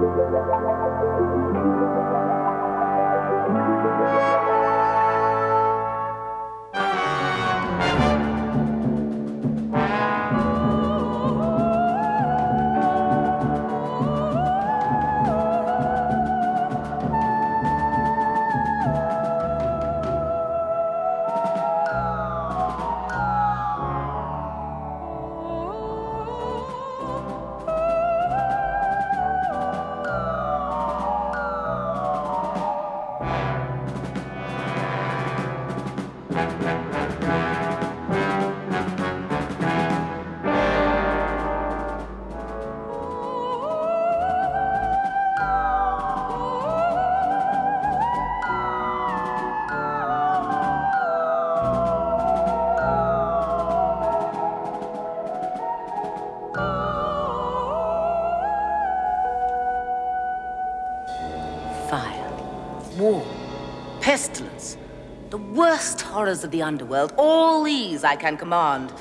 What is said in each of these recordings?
Thank you. Worst horrors of the underworld, all these I can command.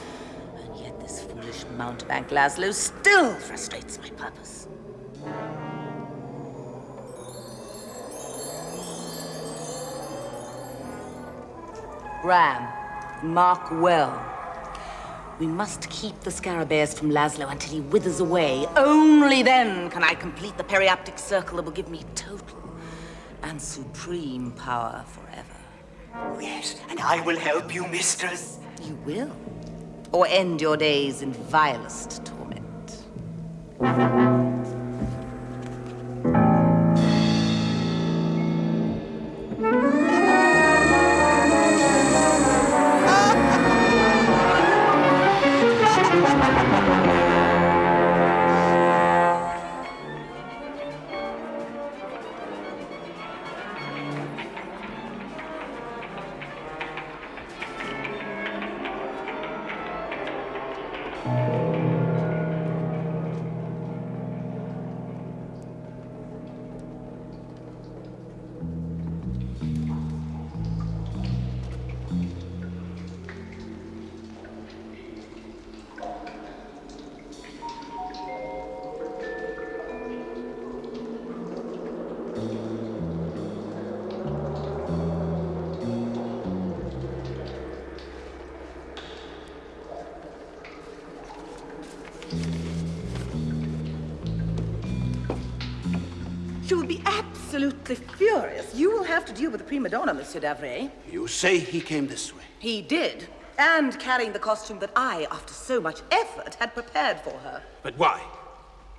And yet this foolish mountebank Laszlo still frustrates my purpose. Ram, mark well. We must keep the scarabaeus from Laszlo until he withers away. Only then can I complete the periaptic circle that will give me total and supreme power Yes, and I will help you, mistress. You will? Or end your days in vilest torment? Absolutely furious. You will have to deal with the prima donna, Monsieur Davray. You say he came this way. He did. And carrying the costume that I, after so much effort, had prepared for her. But why?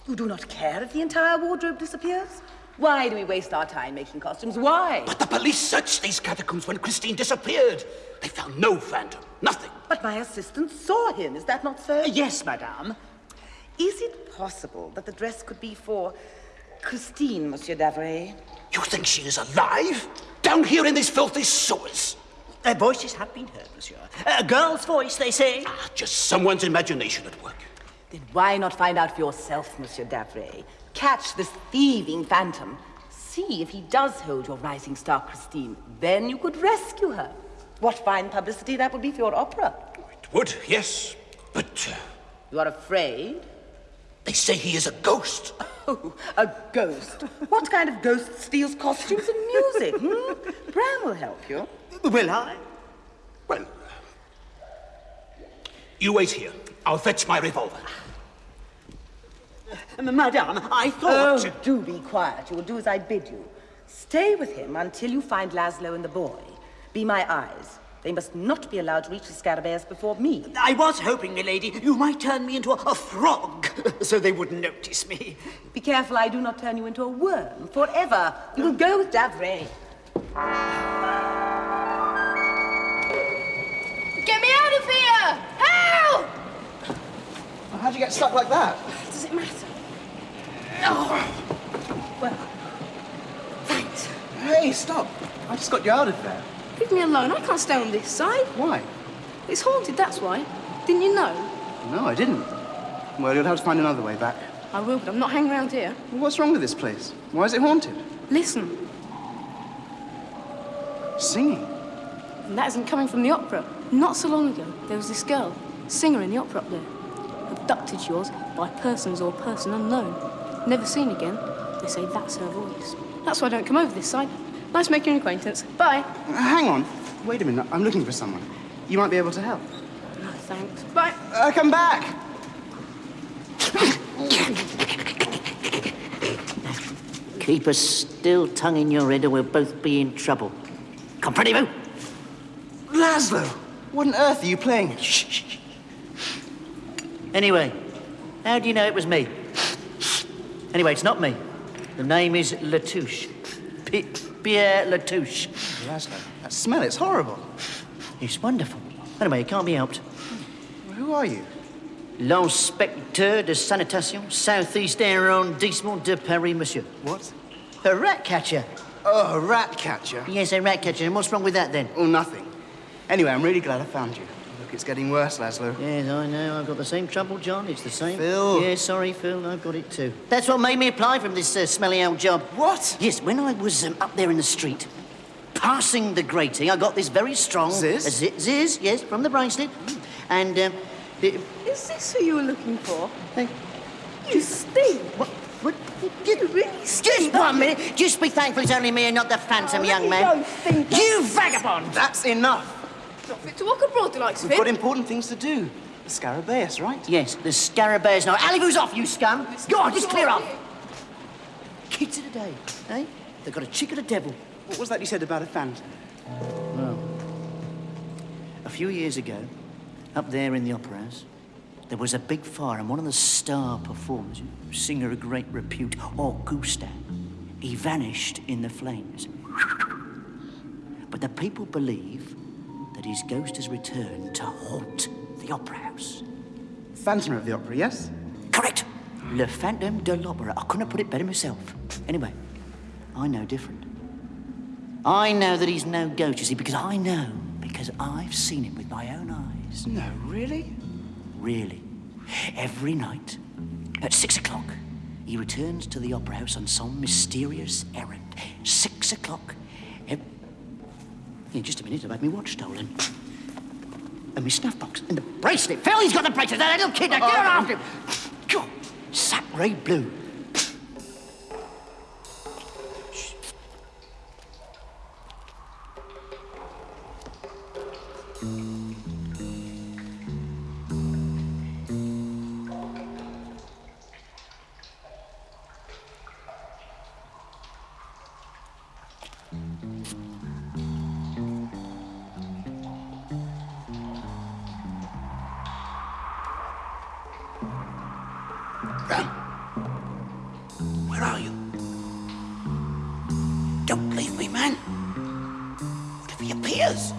You do not care if the entire wardrobe disappears? Why do we waste our time making costumes? Why? But the police searched these catacombs when Christine disappeared. They found no phantom, nothing. But my assistant saw him, is that not so? Uh, yes, madame. Is it possible that the dress could be for Christine, Monsieur Davray? You think she is alive? Down here in these filthy sewers? Their voices have been heard, monsieur. A girl's voice, they say. Ah, just someone's imagination at work. Then why not find out for yourself, Monsieur Davray? Catch this thieving phantom. See if he does hold your rising star, Christine. Then you could rescue her. What fine publicity that would be for your opera. It would, yes. But uh, You are afraid? They say he is a ghost. Oh, a ghost. What kind of ghost steals costumes and music? Hmm? Bram will help you. Will I? Well, you wait here. I'll fetch my revolver. Uh, madame, I thought... Oh, do be quiet. You will do as I bid you. Stay with him until you find Laszlo and the boy. Be my eyes. They must not be allowed to reach the scarabaeus before me. I was hoping, milady, you might turn me into a, a frog, so they wouldn't notice me. Be careful I do not turn you into a worm forever. You will go with Davray. Get me out of here! Help! How'd you get stuck like that? Does it matter? Oh, Well, thanks. Hey, stop. I just got you out of there. Leave me alone. I can't stay on this side. Why? It's haunted, that's why. Didn't you know? No, I didn't. Well, you'll have to find another way back. I will, but I'm not hanging around here. Well, what's wrong with this place? Why is it haunted? Listen, Singing. and that isn't coming from the opera. Not so long ago, there was this girl, singer in the opera up there. Abducted yours by persons or person unknown. Never seen again. They say that's her voice. That's why I don't come over this side. Nice making your acquaintance. Bye. Uh, hang on. Wait a minute. I'm looking for someone. You might be able to help. No, thanks. Bye. Uh, come back! Keep a still tongue in your head or we'll both be in trouble. Comprenez-vous? Laszlo! What on earth are you playing? Shh, shh, shh. Anyway, how do you know it was me? Anyway, it's not me. The name is Latouche. P- Pierre Latouche. Laszlo, that smell, it's horrible. It's wonderful. Anyway, it can't be helped. Who are you? L'inspecteur de sanitation, southeast arrondissement de Paris, monsieur. What? A rat catcher. Oh, a rat catcher. Yes, a rat catcher. And what's wrong with that then? Oh, nothing. Anyway, I'm really glad I found you. Look, it's getting worse, Laszlo. Yes, I know. I've got the same trouble, John. It's the same. Phil. Yeah, sorry, Phil. I've got it too. That's what made me apply for this uh, smelly old job. What? Yes, when I was um, up there in the street, passing the grating, I got this very strong... Ziz? A zi- ziz, yes, from the bracelet. And, um, the, Is this who you were looking for? hey, You stink. what, what, You really stink. just one minute. Just be thankful it's only me and not the phantom, Oh, young me man. go, thinker. You vagabond! That's enough. Not fit to walk abroad, the likes of We've got important things to do. The Scarabaeus, right? Yes, the scarabaeus. Now, Alleyvoo's off, you scum! Go on, just clear up! Kids of the day, eh? They've got a chick of the devil. What was that you said about a phantom? Well, a few years ago, up there in the opera house, there was a big fire, and one of the star performers, a singer of great repute, Augusta, he vanished in the flames. But the people believe that his ghost has returned to haunt the opera house. Phantom of the Opera, yes? Correct. Le Phantom de l'Opera. I couldn't have put it better myself. Anyway, I know different. I know that he's no ghost, you see, because I know, because I've seen him with my own eyes. No, really? Really. Every night, at six o'clock, he returns to the opera house on some mysterious errand. Six o'clock. In just a minute, I've had my watch stolen. And my snuff box. And the bracelet. Phil, he's got the bracelet. That little kid, now get on after him. God, Sacre blue. What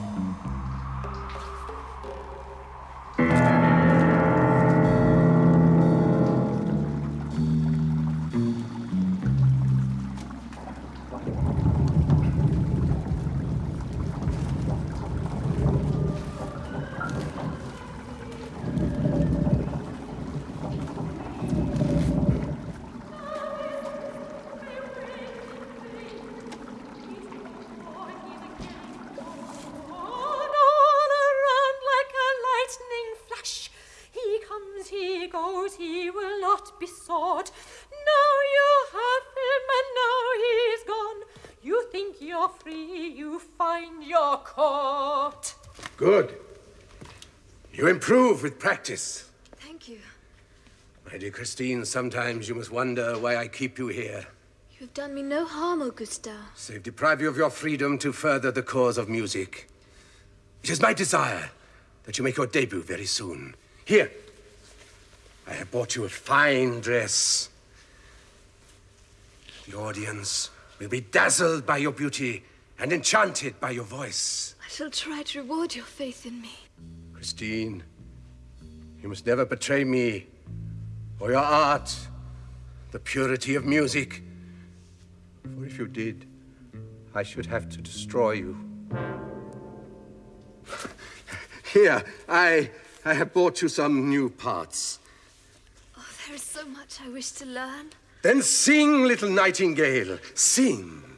find. Good. You improve with practice. Thank you. My dear Christine, sometimes you must wonder why I keep you here. You have done me no harm, Augusta. Save deprive you of your freedom to further the cause of music. It is my desire that you make your debut very soon. Here, I have bought you a fine dress. The audience will be dazzled by your beauty and enchanted by your voice. I shall try to reward your faith in me. Christine, you must never betray me or your art, the purity of music. For if you did, I should have to destroy you. Here, I, I have bought you some new parts. Oh, there is so much I wish to learn. Then sing, little nightingale, sing.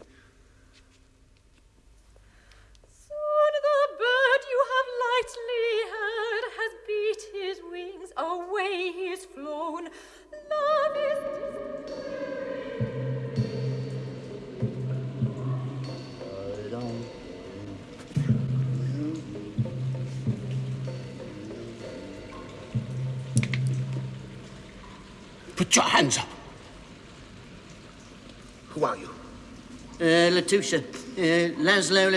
away he's flown. Love is. Put your hands up. Who are you? Uh, Latouche. Uh, Laszlo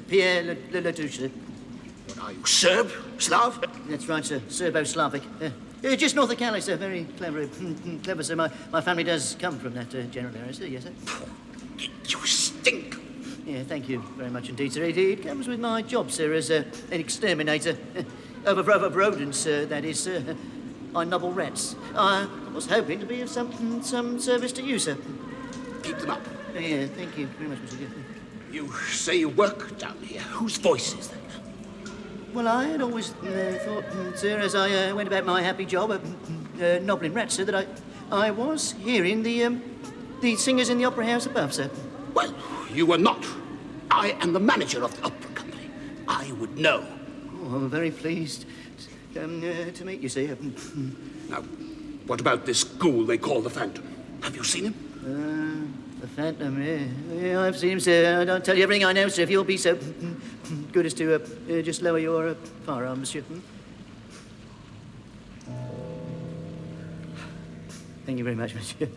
Pierre Lat Latouche. What are you, Serb? Slav? That's right, sir. Serbo-Slavic. Uh, uh, just north of Calais, sir. Very clever. clever, sir. My, my family does come from that uh, general area, sir. Yes, sir. You stink. Yeah, thank you very much indeed, sir. It, it comes with my job, sir, as uh, an exterminator. Over, over rodents, sir, that is, sir. I nobble rats. I was hoping to be of some, some service to you, sir. Keep them up. Yeah, thank you very much, Mr. Gifford. You say you work down here. Whose voice is that? Well, I had always uh, thought, uh, sir, as I uh, went about my happy job of uh, nobbling rats, sir, that I, I was hearing the, um, the singers in the opera house above, sir. Well, you were not. I am the manager of the opera company. I would know. Oh, I'm very pleased to, um, uh, to meet you, sir. Now, what about this ghoul they call the Phantom? Have you seen him? Uh, the Phantom, yeah. I've seen him, sir. I don't tell you everything I know, sir, if you'll be so good as to uh, uh, just lower your uh, firearm, monsieur. Hmm? Thank you very much, monsieur.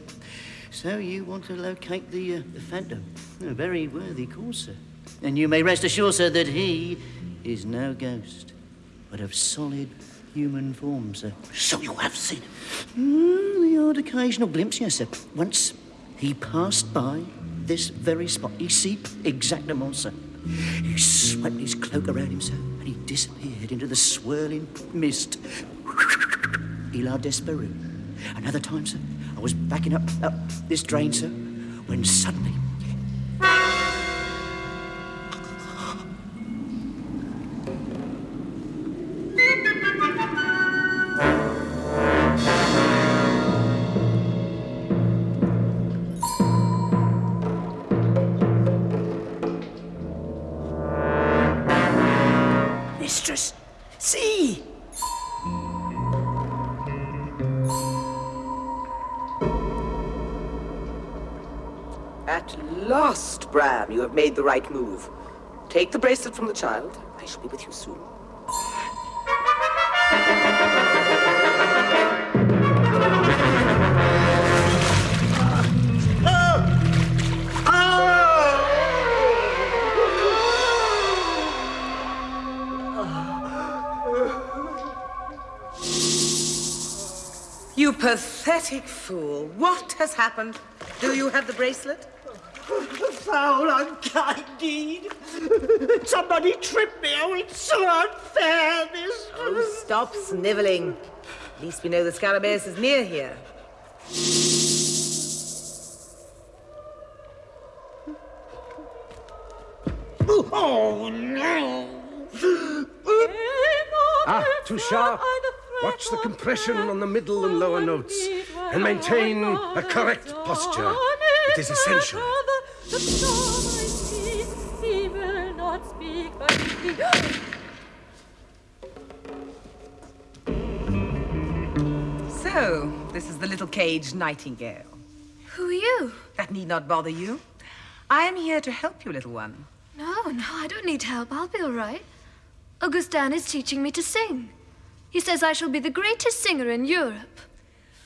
So you want to locate the, uh, the Phantom? A very worthy cause, sir. And you may rest assured, sir, that he is no ghost, but of solid human form, sir. So you have seen him? Mm, the odd occasional glimpse, yes, sir. Once he passed by this very spot. Ici, exactement, sir. He swept his cloak around him, sir, and he disappeared into the swirling mist. Il a disparu. Another time, sir, I was backing up, up this drain, sir, when suddenly Bram, you have made the right move. Take the bracelet from the child. I shall be with you soon. You pathetic fool. What has happened? Do you have the bracelet? Foul, unkind deed. Somebody tripped me. Oh, it's so unfair, this. Oh, stop sniveling. At least we know the Scarabaeus is near here. Oh, no. Ah, too sharp. Watch the compression on the middle and lower notes and maintain a correct posture. It is essential. The storm I see, he will not speak, but he... So, this is the little caged nightingale. Who are you? That need not bother you. I am here to help you, little one. No, no, I don't need help. I'll be all right. Augustin is teaching me to sing. He says I shall be the greatest singer in Europe.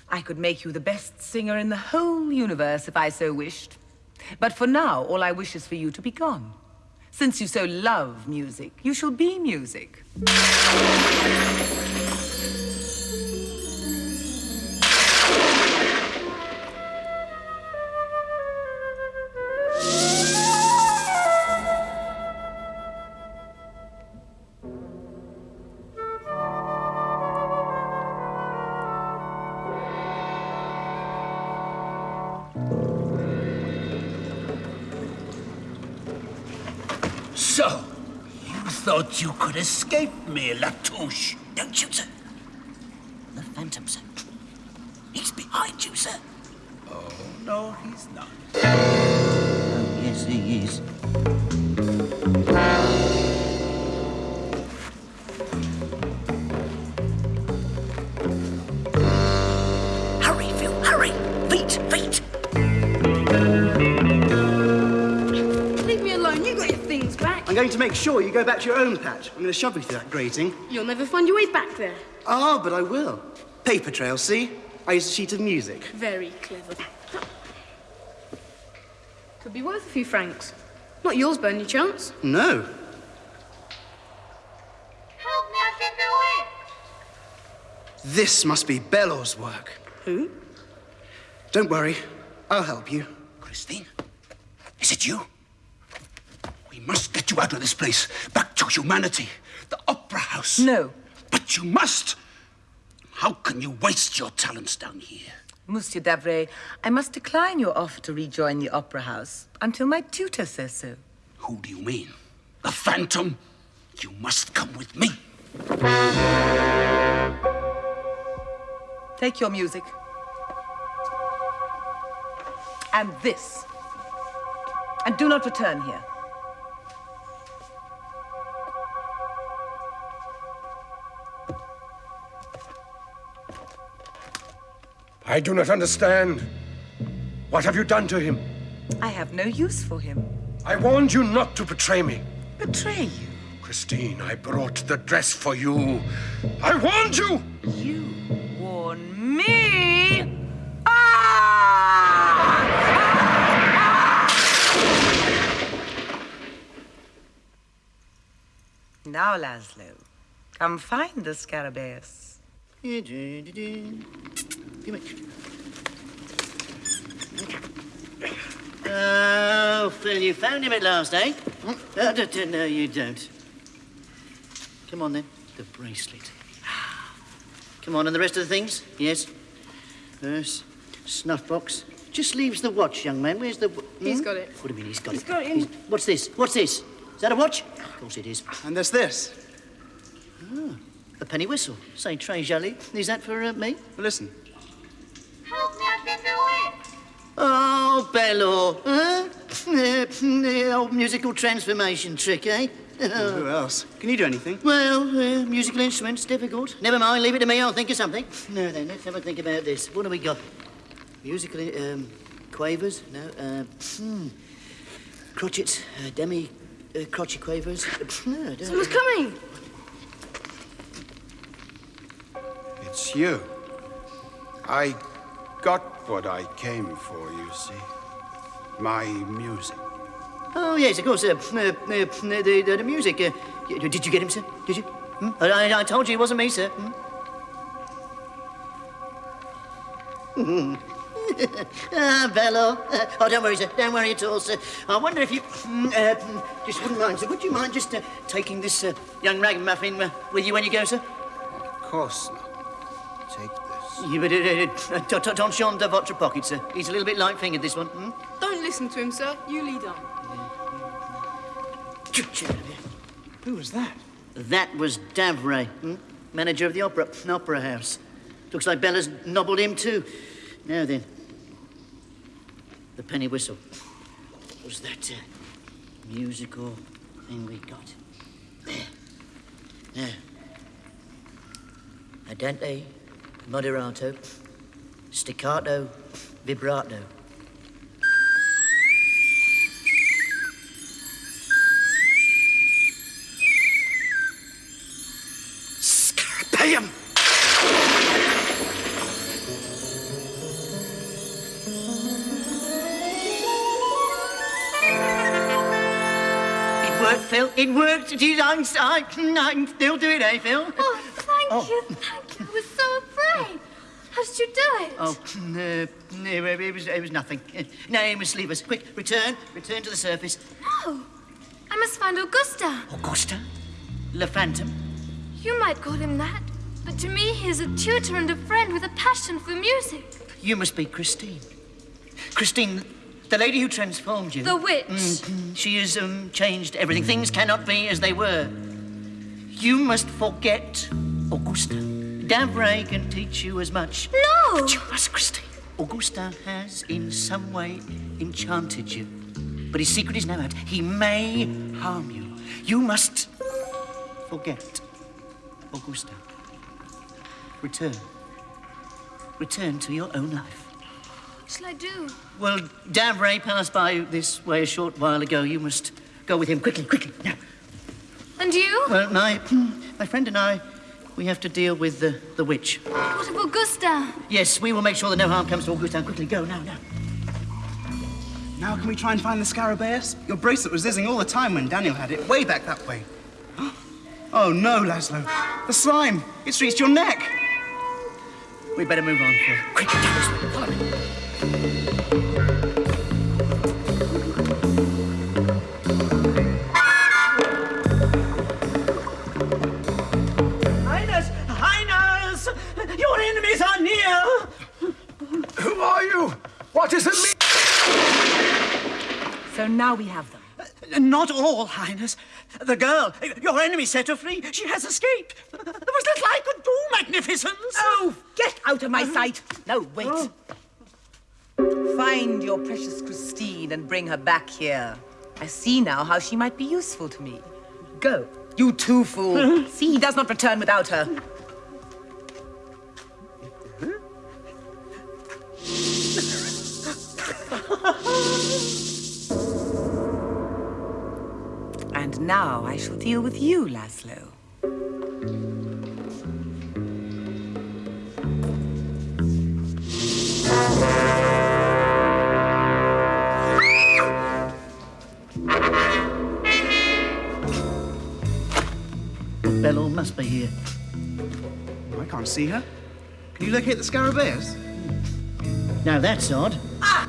I could make you the best singer in the whole universe if I so wished. But for now, all I wish is for you to be gone. Since you so love music, you shall be music. So, you thought you could escape me, Latouche? Don't shoot, sir. The Phantom, sir. He's behind you, sir. Oh, no, he's not. Oh, yes, he is. Going to make sure you go back to your own patch. I'm going to shove you through that grating. You'll never find your way back there. Ah, but I will. Paper trail, see? I use a sheet of music. Very clever. Could be worth a few francs. Not yours, by any chance. No. Help me, I've been bewitched. This must be Belor's work. Who? Don't worry, I'll help you. Christine, is it you? Get you out of this place, back to humanity, the opera house. No. But you must. How can you waste your talents down here? Monsieur Davray, I must decline your offer to rejoin the opera house until my tutor says so. Who do you mean? The Phantom? You must come with me. Take your music. And this. And do not return here. I do not understand. What have you done to him? I have no use for him. I warned you not to betray me. Betray you? Christine, I brought the dress for you. I warned you! You warn me? Ah! Now, Laszlo, come find the Scarabaeus. Give it. Oh, Phil, you found him at last, eh? Uh, d- d- no, you don't. Come on, then. The bracelet. Come on, and the rest of the things? Yes. Purse, snuff box. Just leaves the watch, young man. Where's the... w- He's hmm? got it. What do you mean he's got He's it? got it in- He's- What's this? What's this? Is that a watch? Of course it is. And there's this. Ah, a penny whistle. Say, Trey Jolly. Is that for uh, me? Listen. Oh, Belor. Huh? the old musical transformation trick, eh? Who else? Can you do anything? Well, uh, musical instruments, difficult. Never mind, leave it to me, I'll think of something. No, then, let's have a think about this. What have we got? Musical, um, quavers? No, uh, hmm. Crotchets, uh, demi, uh, crotchet quavers. Uh, no, I don't- Someone's coming! It's you. I got what I came for, you see. My music. Oh, yes, of course. Uh, uh, uh, the, the, the music. Uh, did you get him, sir? Did you? Hmm? I, I- told you it wasn't me, sir. Hmm? ah, Belor. Oh, don't worry, sir. Don't worry at all, sir. I wonder if you mm, uh, just wouldn't mind, sir. Would you mind just uh, taking this uh, young ragamuffin uh, with you when you go, sir? Of course not. Take this. You, uh, uh, uh, don't- don't show him the votre pocket, sir. He's a little bit light-fingered, this one. Hmm? Don't listen to him, sir. You lead on. Who was that? That was Davray, hmm? manager of the opera, opera house. Looks like Belor's nobbled him too. Now then, the penny whistle. Was that uh, musical thing we got? There. Now, andante, moderato, staccato, vibrato. Scarabaeum! It worked, Phil. It worked. It is. I'm, I, I can still do it, eh, Phil? Oh, thank you, thank you. I was so afraid. How did you do it? Oh, no, no, it was, it was nothing. No, you must leave us. Quick, return, return to the surface. No. I must find Augusta. Augusta? Le Phantom? You might call him that. But to me, he is a tutor and a friend with a passion for music. You must be Christine. Christine, the lady who transformed you. The witch. Mm, she has um, changed everything. Things cannot be as they were. You must forget Augusta. Davray can teach you as much. No! But you must, Christine. Augusta has, in some way, enchanted you. But his secret is now out. He may harm you. You must forget Augusta. Return. Return to your own life. What shall I do? Well, Davray passed by this way a short while ago. You must go with him quickly, quickly, now. And you? Well, my, my friend and I, We have to deal with the, the witch. What of Augusta? Yes, we will make sure that no harm comes to Augusta. Quickly, go now, now. Now can we try and find the Scarabaeus? Your bracelet was zizzing all the time when Daniel had it, way back that way. Oh no, Laszlo. The slime! It's reached your neck! We'd better move on, Phil. Quick, down this way. Follow me. What is it mean? So now we have them. Uh, not all, Highness. The girl, your enemy set her free. She has escaped. There was little I could do, Magnificence. Oh, get out of my sight! No, wait. Oh. Find your precious Christine and bring her back here. I see now how she might be useful to me. Go. You too, fool. see, he does not return without her. Now I shall deal with you, Laszlo. Belor must be here. I can't see her. Can you locate the Scarabaeus? Now that's odd. Your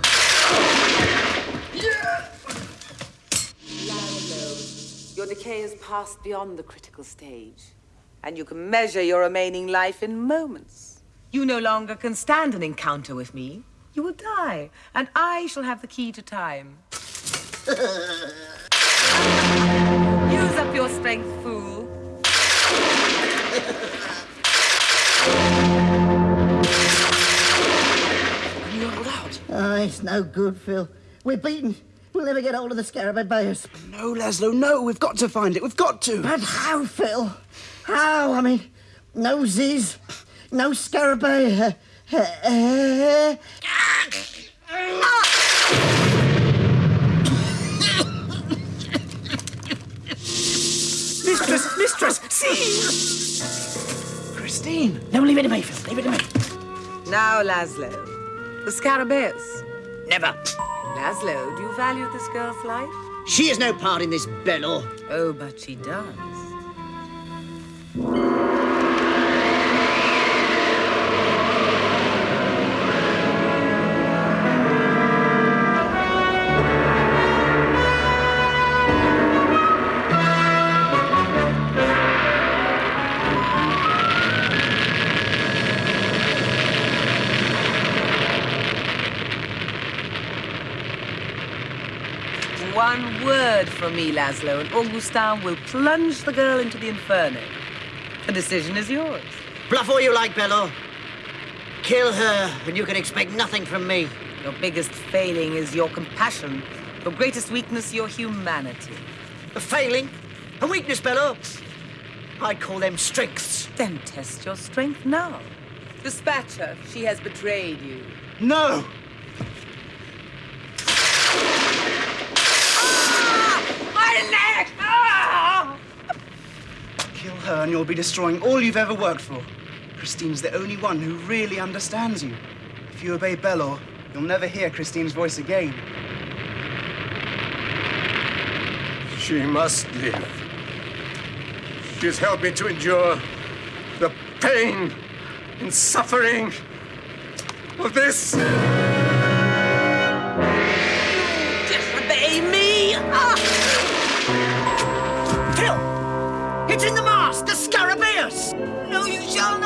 decay has passed beyond the critical stage, and you can measure your remaining life in moments. You no longer can stand an encounter with me. You will die, and I shall have the key to time. Use up your strength, fool. You hold out. Oh, ah, it's no good, Phil. We're beaten. We'll never get hold of the Scarabaeus. No, Laszlo, no. We've got to find it. We've got to. But how, Phil? How? I mean, no Ziz, no Scarabaeus. Uh, Mistress, mistress, see! Christine! No, leave it to me, Phil. Leave it to me. Now, Laszlo, the Scarabaeus. Never. Laszlo, do you value this girl's life? She has no part in this, Belor. Oh, but she does. Word from me, Laszlo, and Augustin will plunge the girl into the inferno. The decision is yours. Bluff all you like, Belor. Kill her, and you can expect nothing from me. Your biggest failing is your compassion. Your greatest weakness, your humanity. A failing? A weakness, Belor? I call them strengths. Then test your strength now. Dispatch her. She has betrayed you. No! My neck! Ah! Kill her and you'll be destroying all you've ever worked for. Christine's the only one who really understands you. If you obey Belor, you'll never hear Christine's voice again. She must live. She has helped me to endure the pain and suffering of this. The Scarabaeus! No, you shall not!